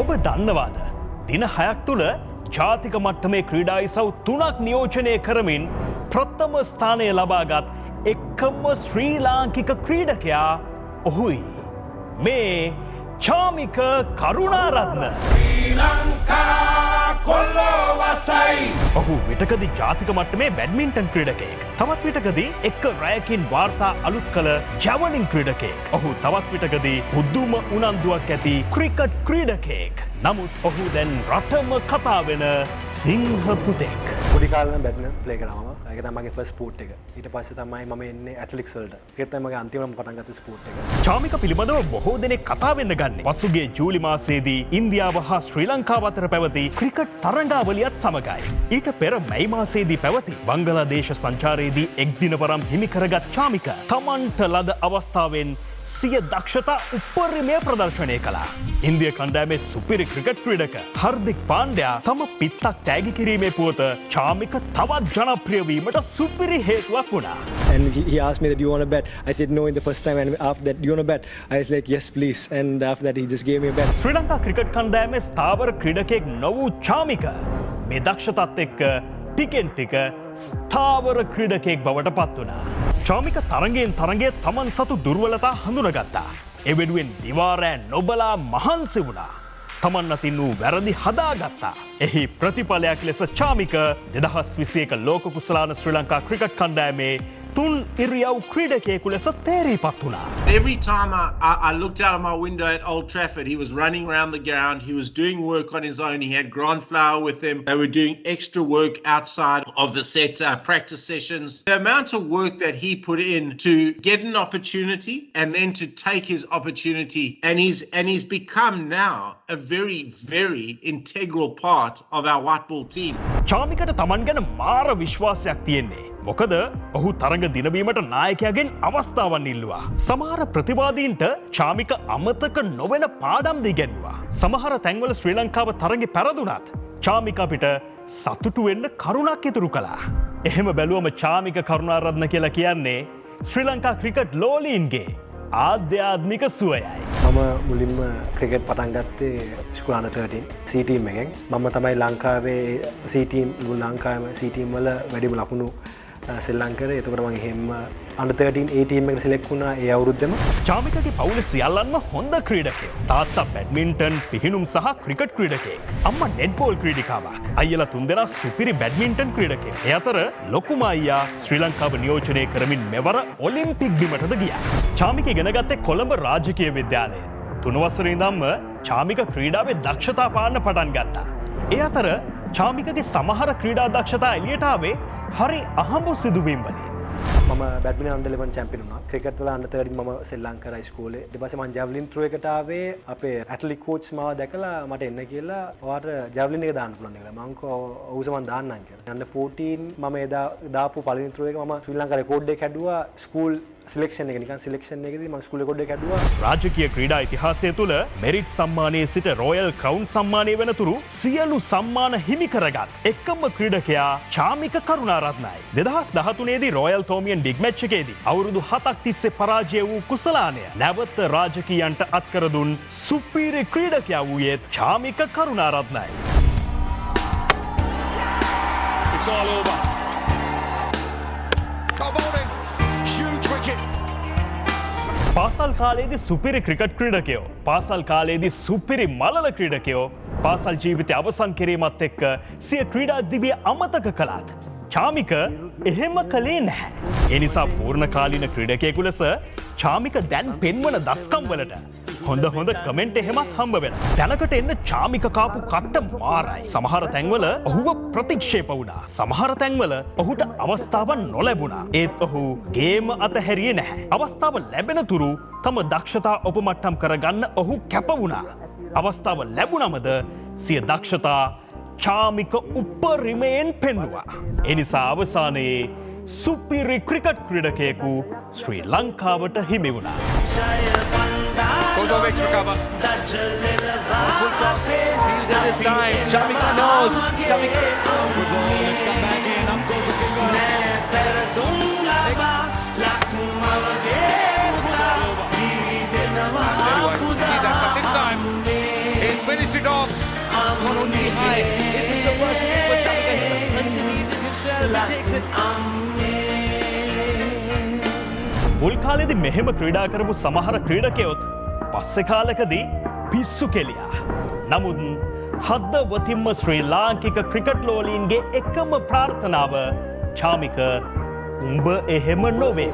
ඔබ දන්නවාද. දින හයක් තුළ ජාතික මට්ටමේ ක්‍රීඩා ඉසව් තුනක් නියෝජනය කරමින් ප්‍රථම ස්ථානය ලබාගත් එක්කම ශ්‍රී ලාංකික ක්‍රීඩකයා ඔහුයි. මේ චාමික කරුණාරත්න. ඔහු විටකදි ජාතික මට්ටමේ බැඩ්මින්ටන් ක්‍රීඩකයෙක්. තවත් විටකදී එක්ක රෑකින් වාර්තා අලුත් කළ ජැවලින් ක්‍රීඩකයෙක්. ඔහු තවත් විටකදී උද්දුම උනන්දුවක් ඇති ක්‍රිකට් ක්‍රීඩකයෙක්. නමුත් ඔහු දැන් රටම කතා වෙන සිංහ පුතෙක්. පොඩි කාලන බැට්න ප්ලේ කරම එක තමගේ ෆස් පෝට් එක ඊට පස්ස තමයි ම එන්න ඇටලික්සල්ට එකතමගේ අන්තිවම පටන්ගත ස්පෝට් එක චාමික පිළිබඳව බොහෝ දෙනෙක් කතා වෙන්න ගන්න. පසුගේ ජූලි මාසේදී ඉන්දියාව හා ශ්‍රී ලංකාව අතර පැවති ක්‍රිකට් තරඟාවලියත් සමගයි. ඊට පෙර මැයි මාසේදී පැවති බංගලාදේශ සංචාරයේදී එක් දිනවරම් හිමිකරගත් චාමික තමන්ට ලද අවස්ථාවෙන් සිය දක්ෂතා උපරිමය ප්‍රදර්ශනය කලා. ඉන්දිය කණ්ඩෑමේ සුපිරි ක්‍රිකට් ක්‍රඩක හර්දික් පාණ්ඩයා තම පිත්තක් තෑගි කිරීමේ පුවත චාමික තවත් ජනප්‍රියවීමට සුපිරි හේතුවක් වුණා. And he asked me that you want to bet. I said no in the first time, and after that, you want to bet? I was like yes, please. And after that, he just gave me a bet. Sri Lanka cricket කණ්ඩෑමේ ස්ථාවර ක්‍රඩකෙක් නොවූ චාමික මේ දක්ෂතත් එක්ක ටිකෙන් ටික ස්ථාවර ක්‍රඩකෙක් බවට පත් වනා. චාමික තරගෙන් තරගේ තමන් සතු දුර්වලතා හඳුනගත්තා. එවෙඩුවෙන් දිවාරෑ නොබලා මහන්සි වුණා. තමන් අතින් වූ වැරදි හදාගත්තා. එහි ප්‍රතිඵලයක් ලෙස චාමික දෙදහස් විසියක ලෝක කුසලාන ශ්‍රී ලංකා ක්‍රිකට් කණ්ඩෑමේ තුන් ඉරියව් ක්‍රීඩකයෙකු ලෙස තේරී පත් වුණා. Every time I, I, I looked out of my window at Old Trafford, he was running around the ground. He was doing work on his own. He had Grant Flower with him. They were doing extra work outside of the set, uh, practice sessions. The amount of work that he put in to get an opportunity and then to take his opportunity, and he's and he's become now a very, very integral part of our white ball team. චාමිකට තමන් ගැන මාර විශ්වාසයක් තියෙන්නේ. මොකද ඔහු තරඟ දිනවීමට නායකයාගෙන් අවස්ථාවන් ඉල්ලවා. සමහර ප්‍රතිවාදීන්ට චාමික අමතක නොවෙන පාඩම් දිගැන්වා. සමහර තැන්වල ශ්‍රී ලංකාව තරගෙ පැරදුනත්. චාමික අපිට සතුටු වෙන්න කරුණක් ඉතුරු කලා. එහෙම බැලුවම චාමික කරුණාරත්න කියලා කියන්නේ ශ්‍රී ලංකා ක්‍රිකට් ලෝලීන්ගේ ආධ්‍යාත්මික සුවයයි. මම මුලින්ම ක්‍රිකට් පටන්ගත්තේ ස්කුලානතටින් සීටීම් එකෙන් මම තමයි ලංකාවේ සීටීම් ලංකාම සීටීම් වල වැඩිම ලකුණු Uh, සෙල්ලංකර එතකට මගේ හෙම අන්තර්ටන් ඒටීම එක සිලෙක් වුණා ඒ අවුරුද්ධම චාමිකගේ පවුල සියල්ලන්ම හොඳ ක්‍රීඩකය තාත්තා බැඩ්මින්ටන් පිහිනුම් සහ ක්‍රිකට් ක්‍රීඩකේ අම්ම නෙඩ්බෝල් ක්‍රීඩිකාවක් අයල තුන්දෙන සුපිරි බැඩ්මින්ටන් ක්‍රීඩකේ එය අතර ලොකුම අයියා ශ්‍රී ලංකාව නියෝජනය කරමින් මෙවර ඔලිම්පික් බිමටද ගිය. චාමික ගෙනගත්තේ කොළඹ රාජකය විද්‍යාලය. තුනවස්සර ඉදම්ම චාමික ක්‍රීඩාවේ දක්ෂතා පාන්න පටන් ගත්තා. ඒ අතර චාමිකගේ සමහර ක්‍රීඩා දක්ෂතා එලියටාවේ හරි අහඹු සිදුවීම් වලින්. මම බැඩ්මින අන්ඩලවන් චැපිනුන ක්‍රිකට්වල අන්නතරි ම සෙල්ලංකර ස්කෝලේ ඩිපස මන් ජැවලින් ත්‍රුව එකටාවේ අපේ ඇටලි කෝච් මාව දැකලා මට එන්න කියලා වාට ජැවලින එක දාන්න පුළන් කියලා. මංක ඔවුසමන් දාන්නන් කියලා. යන්න 14 මම එදා දාපු පලින්ත්‍රුව එක ම ශ්‍රී ලංකර කෝඩ්ඩේ කැඩුවා. ස්කූල් සිලෙක්ෂන් එක නිකන් සිලෙක්ෂන් එකදී මම ස්කූලේ කොඩේ කැඩුවා රාජකීය ක්‍රීඩා ඉතිහාසය තුළ මෙරිට් සම්මානයේ සිට රෝයල් ක්‍රවුන් සම්මානය වෙනතුරු සියලු සම්මාන හිමි කරගත් එක්කම ක්‍රීඩකයා චාමික කරුණාරත්නයි. දෙදහස් දහතුනේදී රෝයල් තෝමියන් ඩිග්මච්ච එකේදී අවුරුදු හතක් තිස්සේ පරාජය වූ කුසලානය නැවත්ත රාජකීයන්ට අත්කරදුන් සුපීරි ක්‍රීඩකයා වූයේත් චාමික කරුණාරත්නයි. It's all over. පාසල් කාලේදී සුපිරි ක්‍රිකට් ක්‍රීඩකයෝ පාසල් කාලේදී සුපිරි මලල ක්‍රීඩකයෝ පාසල් ජීවිතය අවසන් කිරීමත් එක්ක සිය ක්‍රීඩා දිවිය අමතක කළාත්. චාමික එහෙම කළේ නැහැ. එනිසා පූර්ණ කාලින ක්‍රීඩකයකු ලෙස චාමික දැන් පෙන්වන දස්කම් වලට හොඳ හොඳ කමෙන්ට් එහෙමත් හම්බ වෙන. තැනකට එන්න චාමික කාපු කට්ට මාරයි. සමහර තැන්වල ඔහුව ප්‍රතික්ෂේප වුණා. සමහර තැන්වල ඔහුට අවස්ථාවන් නොලැබුණා. ඒත් ඔහු ගේම අතහැරියේ නැහැ. අවස්ථාව ලැබෙන තුරු තම දක්ෂතා ඔපමට්ටම් කරගන්න ඔහු කැප වුණා. අවස්ථාව ලැබුණමද සිය දක්ෂතා චාමික උපරිමයෙන් පෙන්නවා. එනිසා අවසානයේ සුපිරි ක්‍රිකට් ක්‍රඩකයෙකු ශ්‍රී ලංකාවට හිමි වුණා. ජය වන්දා Kozovic recover. Full toss. Fielded this time. Shamika knows. Shamika. Good ball, let's come back in. Up goes the finger. Tell you what, see that, but this time he's finished it off. This has gone only high. This is the worst move for Shamika. He's underneath it himself. He takes it. මුල් කාලෙදි මෙහෙම ක්‍රීඩා කරපු සමහර ක්‍රීඩකයොත් පස්සෙ කාලකදී පිස්සු කෙලියා. නමුත් හද්දවතිම්ම ශ්‍රී ලාංකික cricket ලෝලීන්ගේ එකම ප්‍රාර්ථනාව චාමික උඹ එහෙම නොවේ.